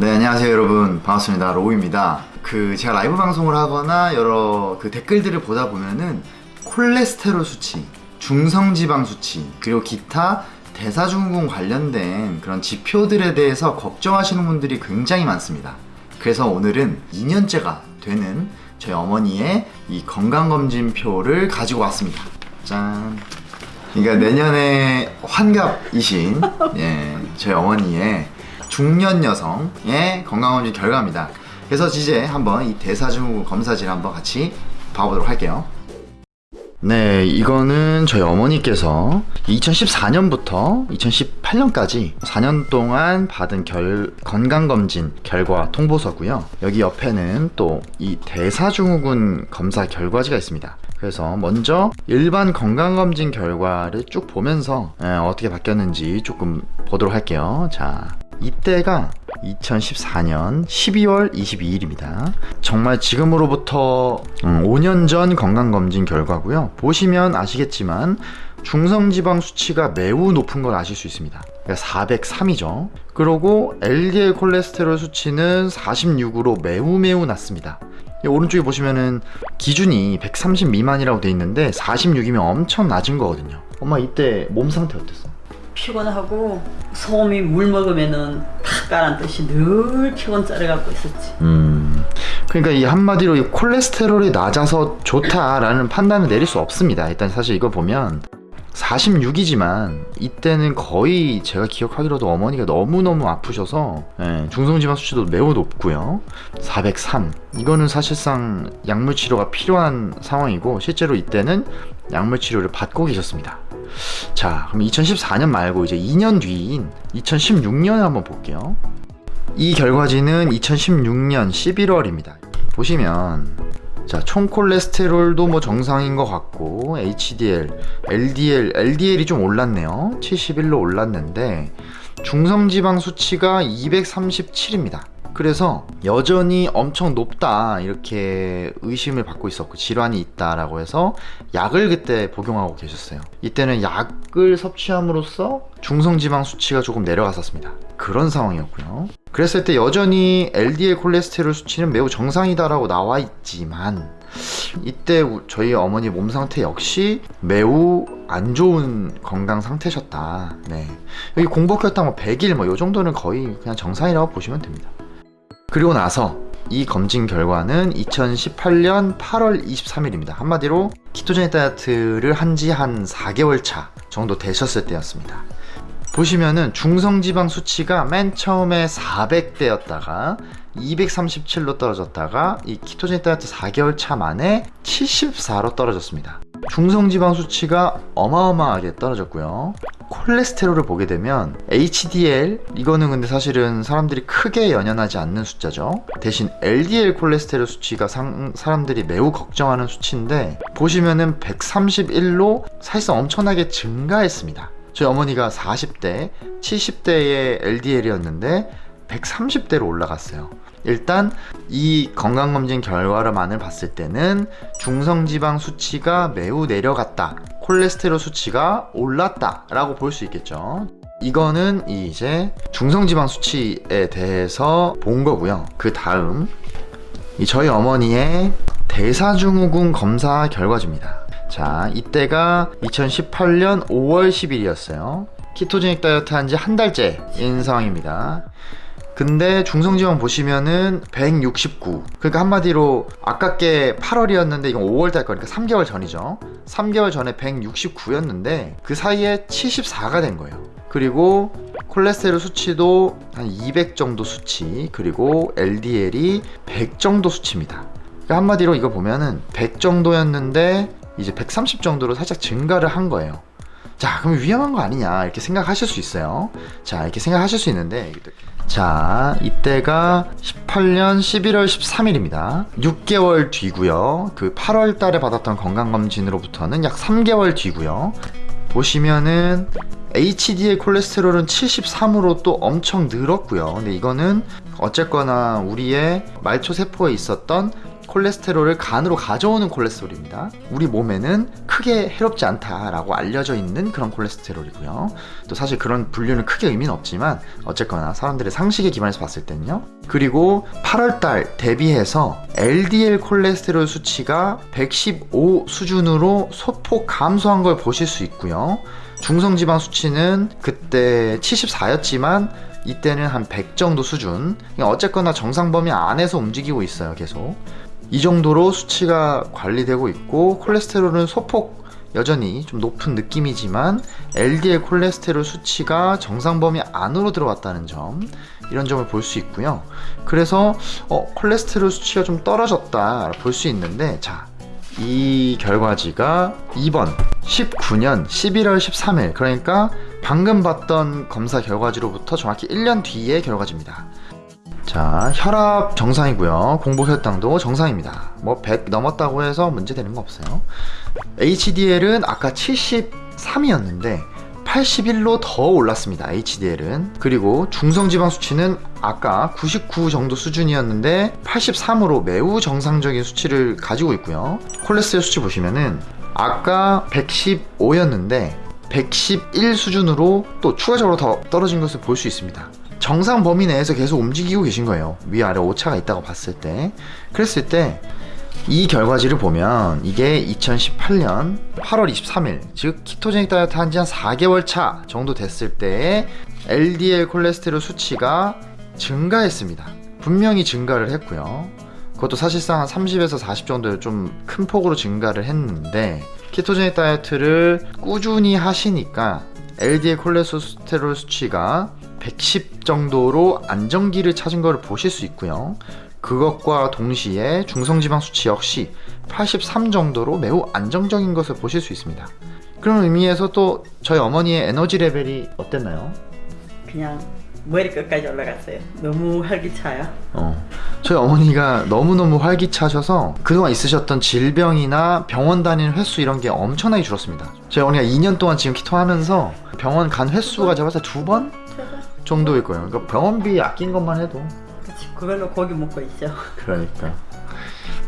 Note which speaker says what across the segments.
Speaker 1: 네 안녕하세요 여러분. 반갑습니다. 로우입니다. 그 제가 라이브 방송을 하거나 여러 그 댓글들을 보다 보면은 콜레스테롤 수치 중성지방 수치 그리고 기타 대사증후군 관련된 그런 지표들에 대해서 걱정하시는 분들이 굉장히 많습니다. 그래서 오늘은 2년째가 되는 저희 어머니의 이 건강검진표를 가지고 왔습니다. 짠. 그러니까 내년에 환갑이신 예, 저희 어머니의 중년 여성의 건강검진 결과입니다. 그래서 이제 한번 이 대사증후군 검사지를 한번 같이 봐보도록 할게요. 네, 이거는 저희 어머니께서 2014년부터 2018년까지 4년 동안 받은 결, 건강검진 결과 통보서고요. 여기 옆에는 또 이 대사증후군 검사 결과지가 있습니다. 그래서 먼저 일반 건강검진 결과를 쭉 보면서 에, 어떻게 바뀌었는지 조금 보도록 할게요. 자, 이때가 2014년 12월 22일입니다. 정말 지금으로부터 5년 전 건강검진 결과고요. 보시면 아시겠지만 중성지방 수치가 매우 높은 걸 아실 수 있습니다. 그러니까 403이죠. 그리고 LDL 콜레스테롤 수치는 46으로 매우 매우 낮습니다. 오른쪽에 보시면은 기준이 130 미만이라고 돼 있는데 46이면 엄청 낮은 거거든요. 엄마 이때 몸 상태 어땠어?
Speaker 2: 피곤하고 소음이 물 먹으면은 탁 가라앉듯이 늘 피곤 짜려갖고 있었지.
Speaker 1: 음, 그러니까 이 한마디로 이 콜레스테롤이 낮아서 좋다라는 판단을 내릴 수 없습니다. 일단 사실 이거 보면 46이지만 이때는 거의 제가 기억하기로도 어머니가 너무너무 아프셔서 예, 중성지방 수치도 매우 높고요 403 이거는 사실상 약물 치료가 필요한 상황이고 실제로 이때는 약물 치료를 받고 계셨습니다 자 그럼 2014년 말고 이제 2년 뒤인 2016년을 한번 볼게요 이 결과지는 2016년 11월입니다 보시면 자, 총 콜레스테롤도 뭐 정상인 것 같고 HDL, LDL, LDL이 좀 올랐네요. 71로 올랐는데 중성지방 수치가 237입니다. 그래서 여전히 엄청 높다 이렇게 의심을 받고 있었고 질환이 있다라고 해서 약을 그때 복용하고 계셨어요. 이때는 약을 섭취함으로써 중성지방 수치가 조금 내려갔었습니다. 그런 상황이었고요. 그랬을 때 여전히 LDL 콜레스테롤 수치는 매우 정상이다라고 나와 있지만 이때 저희 어머니 몸 상태 역시 매우 안 좋은 건강 상태셨다. 네. 여기 공복혈당 뭐 100일 뭐 요 정도는 거의 그냥 정상이라고 보시면 됩니다. 그리고 나서 이 검진 결과는 2018년 8월 23일입니다. 한마디로 키토제닉 다이어트를 한지한 4개월 차 정도 되셨을 때였습니다. 보시면은 중성지방 수치가 맨 처음에 400대였다가 237로 떨어졌다가 이 키토제닉 다이어트 4개월 차 만에 74로 떨어졌습니다. 중성지방 수치가 어마어마하게 떨어졌고요. 콜레스테롤을 보게 되면 HDL 이거는 근데 사실은 사람들이 크게 연연하지 않는 숫자죠. 대신 LDL 콜레스테롤 수치가 상, 사람들이 매우 걱정하는 수치인데 보시면은 131로 사실상 엄청나게 증가했습니다. 저희 어머니가 40대, 70대의 LDL이었는데 130대로 올라갔어요. 일단 이 건강검진 결과로만을 봤을 때는 중성지방 수치가 매우 내려갔다. 콜레스테롤 수치가 올랐다. 라고 볼 수 있겠죠. 이거는 이제 중성지방 수치에 대해서 본 거고요. 그 다음 저희 어머니의 대사증후군 검사 결과지입니다. 자, 이때가 2018년 5월 10일이었어요. 키토제닉 다이어트 한 지 한 달째인 상황입니다. 근데 중성지방 보시면은 169 그러니까 한마디로 아깝게 8월이었는데 이건 5월달 거니까 3개월 전이죠. 3개월 전에 169였는데 그 사이에 74가 된 거예요. 그리고 콜레스테롤 수치도 한 200 정도 수치 그리고 LDL이 100 정도 수치입니다. 그러니까 한마디로 이거 보면은 100 정도였는데 이제 130 정도로 살짝 증가를 한 거예요 자 그럼 위험한 거 아니냐 이렇게 생각하실 수 있어요. 자 이렇게 생각하실 수 있는데 자 이때가 18년 11월 13일입니다. 6개월 뒤고요. 그 8월 달에 받았던 건강검진으로부터는 약 3개월 뒤고요. 보시면은 HDL 콜레스테롤은 73으로 또 엄청 늘었고요. 근데 이거는 어쨌거나 우리의 말초 세포에 있었던 콜레스테롤을 간으로 가져오는 콜레스테롤입니다. 우리 몸에는 크게 해롭지 않다라고 알려져 있는 그런 콜레스테롤이고요. 또 사실 그런 분류는 크게 의미는 없지만 어쨌거나 사람들의 상식에 기반해서 봤을 때는요. 그리고 8월달 대비해서 LDL 콜레스테롤 수치가 115 수준으로 소폭 감소한 걸 보실 수 있고요. 중성지방 수치는 그때 74였지만 이때는 한 100 정도 수준. 그러니까 어쨌거나 정상 범위 안에서 움직이고 있어요, 계속. 이 정도로 수치가 관리되고 있고 콜레스테롤은 소폭 여전히 좀 높은 느낌이지만 LDL 콜레스테롤 수치가 정상 범위 안으로 들어왔다는 점 이런 점을 볼 수 있고요. 그래서 어, 콜레스테롤 수치가 좀 떨어졌다 볼 수 있는데 자. 이 결과지가 2번 19년 11월 13일 그러니까 방금 봤던 검사 결과지로부터 정확히 1년 뒤의 결과지입니다. 자, 혈압 정상이고요. 공복 혈당도 정상입니다. 뭐 100 넘었다고 해서 문제되는 거 없어요. HDL은 아까 73이었는데 81로 더 올랐습니다. HDL은. 그리고 중성지방 수치는 아까 99 정도 수준이었는데 83으로 매우 정상적인 수치를 가지고 있고요. 콜레스테롤 수치 보시면은 아까 115였는데 111 수준으로 또 추가적으로 더 떨어진 것을 볼 수 있습니다. 정상 범위 내에서 계속 움직이고 계신 거예요. 위아래 오차가 있다고 봤을 때. 그랬을 때 이 결과지를 보면 이게 2018년 8월 23일 즉 키토제닉 다이어트 한 지 한 4개월 차 정도 됐을 때의 LDL 콜레스테롤 수치가 증가했습니다. 분명히 증가를 했고요. 그것도 사실상 한 30에서 40 정도 좀 큰 폭으로 증가를 했는데 키토제닉 다이어트를 꾸준히 하시니까 LDL 콜레스테롤 수치가 110 정도로 안정기를 찾은 것을 보실 수 있고요. 그것과 동시에 중성지방 수치 역시 83 정도로 매우 안정적인 것을 보실 수 있습니다. 그런 의미에서 또 저희 어머니의 에너지 레벨이 어땠나요?
Speaker 2: 그냥 머리 끝까지 올라갔어요. 너무 활기차요.
Speaker 1: 어, 저희 어머니가 너무너무 활기차셔서 그동안 있으셨던 질병이나 병원 다니는 횟수 이런 게 엄청나게 줄었습니다. 저희 어머니가 2년 동안 지금 키토 하면서 병원 간 횟수가 제가 봤을 때 두 번 정도일 거예요. 그러니까 병원비 아낀 것만 해도
Speaker 2: 그치, 그걸로 고기 먹고 있죠.
Speaker 1: 그러니까.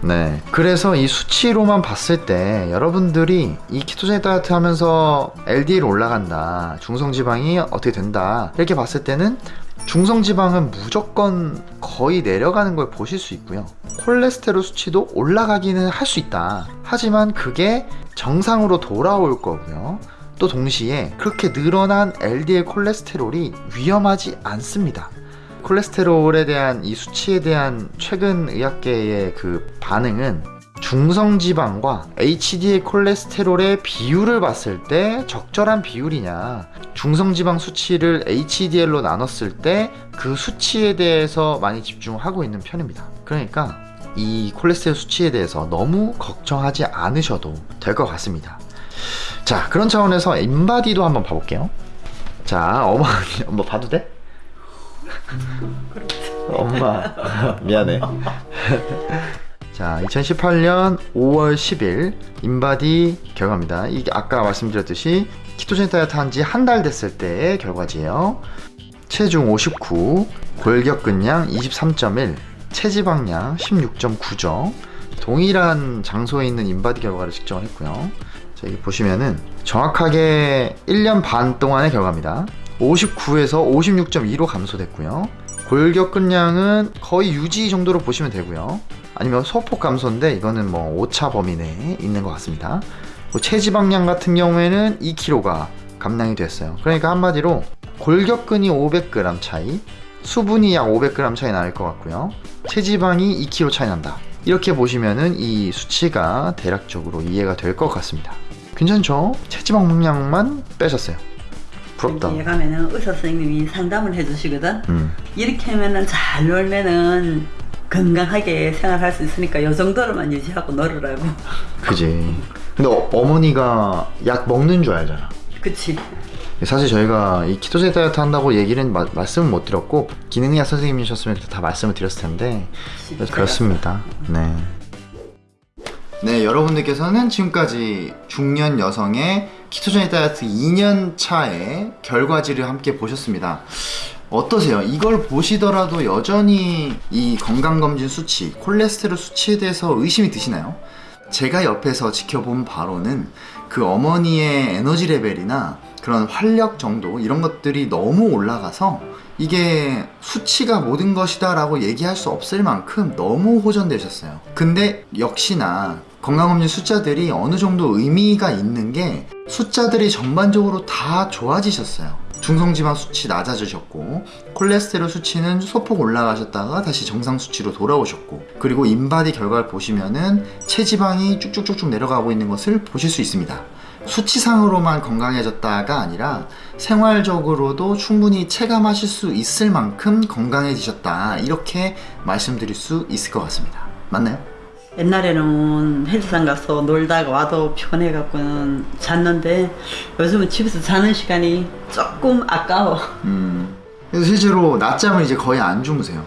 Speaker 1: 네. 그래서 이 수치로만 봤을 때 여러분들이 이 키토제닉 다이어트 하면서 LDL 올라간다. 중성지방이 어떻게 된다. 이렇게 봤을 때는 중성지방은 무조건 거의 내려가는 걸 보실 수 있고요. 콜레스테롤 수치도 올라가기는 할 수 있다. 하지만 그게 정상으로 돌아올 거고요. 또 동시에 그렇게 늘어난 LDL 콜레스테롤이 위험하지 않습니다. 콜레스테롤에 대한 이 수치에 대한 최근 의학계의 그 반응은 중성지방과 HDL 콜레스테롤의 비율을 봤을 때 적절한 비율이냐 중성지방 수치를 HDL로 나눴을 때 그 수치에 대해서 많이 집중하고 있는 편입니다 그러니까 이 콜레스테롤 수치에 대해서 너무 걱정하지 않으셔도 될 것 같습니다 자 그런 차원에서 인바디도 한번 봐볼게요. 자 어머니 엄마 봐도 돼? 엄마 미안해. 자 2018년 5월 10일 인바디 결과입니다. 이게 아까 말씀드렸듯이 키토제닉 다이어트 한지 한 달 됐을 때의 결과지예요. 체중 59 골격근량 23.1 체지방량 16.9죠. 동일한 장소에 있는 인바디 결과를 측정을 했고요 자 여기 보시면은 정확하게 1년 반 동안의 결과입니다 59에서 56.2로 감소됐고요. 골격근량은 거의 유지 정도로 보시면 되고요. 아니면 소폭 감소인데 이거는 뭐 오차 범위 내에 있는 것 같습니다. 뭐 체지방량 같은 경우에는 2kg가 감량이 됐어요. 그러니까 한마디로 골격근이 500g 차이, 수분이 약 500g 차이 날 것 같고요. 체지방이 2kg 차이 난다. 이렇게 보시면은 이 수치가 대략적으로 이해가 될 것 같습니다. 괜찮죠? 체지방량만 빼셨어요. 부럽다.
Speaker 2: 여기 가면은 의사 선생님이 상담을 해주시거든.
Speaker 1: 음.
Speaker 2: 이렇게 하면은 잘 놀면은 건강하게 생활할 수 있으니까 요 정도로만 유지하고 놀으라고.
Speaker 1: 그지. 근데 어, 어머니가 약 먹는 줄 알잖아.
Speaker 2: 그치.
Speaker 1: 사실 저희가 이 키토제닉 다이어트 한다고 얘기는 마- 말씀을 못 드렸고 기능의학 선생님이셨으면 다 말씀을 드렸을 텐데 그렇습니다. 네. 네, 여러분들께서는 지금까지 중년 여성의 키토제닉 다이어트 2년 차의 결과지를 함께 보셨습니다. 어떠세요? 이걸 보시더라도 여전히 이 건강검진 수치, 콜레스테롤 수치에 대해서 의심이 드시나요? 제가 옆에서 지켜본 바로는 그 어머니의 에너지 레벨이나 그런 활력 정도 이런 것들이 너무 올라가서 이게 수치가 모든 것이다 라고 얘기할 수 없을 만큼 너무 호전되셨어요. 근데 역시나 건강검진 숫자들이 어느 정도 의미가 있는 게 숫자들이 전반적으로 다 좋아지셨어요. 중성지방 수치 낮아지셨고 콜레스테롤 수치는 소폭 올라가셨다가 다시 정상 수치로 돌아오셨고 그리고 인바디 결과를 보시면은 체지방이 쭉쭉쭉쭉 내려가고 있는 것을 보실 수 있습니다. 수치상으로만 건강해졌다가 아니라 생활적으로도 충분히 체감하실 수 있을 만큼 건강해지셨다 이렇게 말씀드릴 수 있을 것 같습니다. 맞나요?
Speaker 2: 옛날에는 헬스장 가서 놀다가 와도 피곤해갖고는 잤는데 요즘은 집에서 자는 시간이 조금 아까워.
Speaker 1: 음. 그래서 실제로 낮잠을 이제 거의 안 주무세요.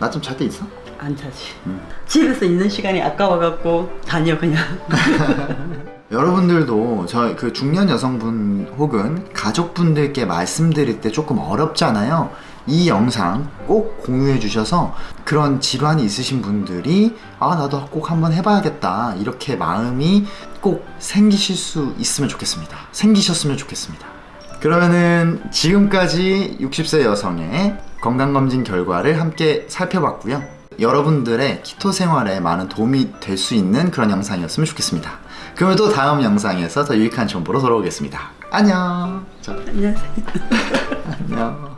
Speaker 1: 낮잠 잘 때 있어?
Speaker 2: 안 자지. 집에서 있는 시간이 아까워갖고 다녀 그냥.
Speaker 1: 여러분들도 저 그 중년 여성분 혹은 가족분들께 말씀드릴 때 조금 어렵잖아요. 이 영상 꼭 공유해 주셔서 그런 질환이 있으신 분들이 아 나도 꼭 한번 해봐야겠다 이렇게 마음이 꼭 생기실 수 있으면 좋겠습니다. 생기셨으면 좋겠습니다. 그러면은 지금까지 60세 여성의 건강검진 결과를 함께 살펴봤고요. 여러분들의 키토 생활에 많은 도움이 될 수 있는 그런 영상이었으면 좋겠습니다. 그러면 또 다음 영상에서 더 유익한 정보로 돌아오겠습니다. 안녕. 자,
Speaker 2: 안녕하세요.
Speaker 1: 안녕.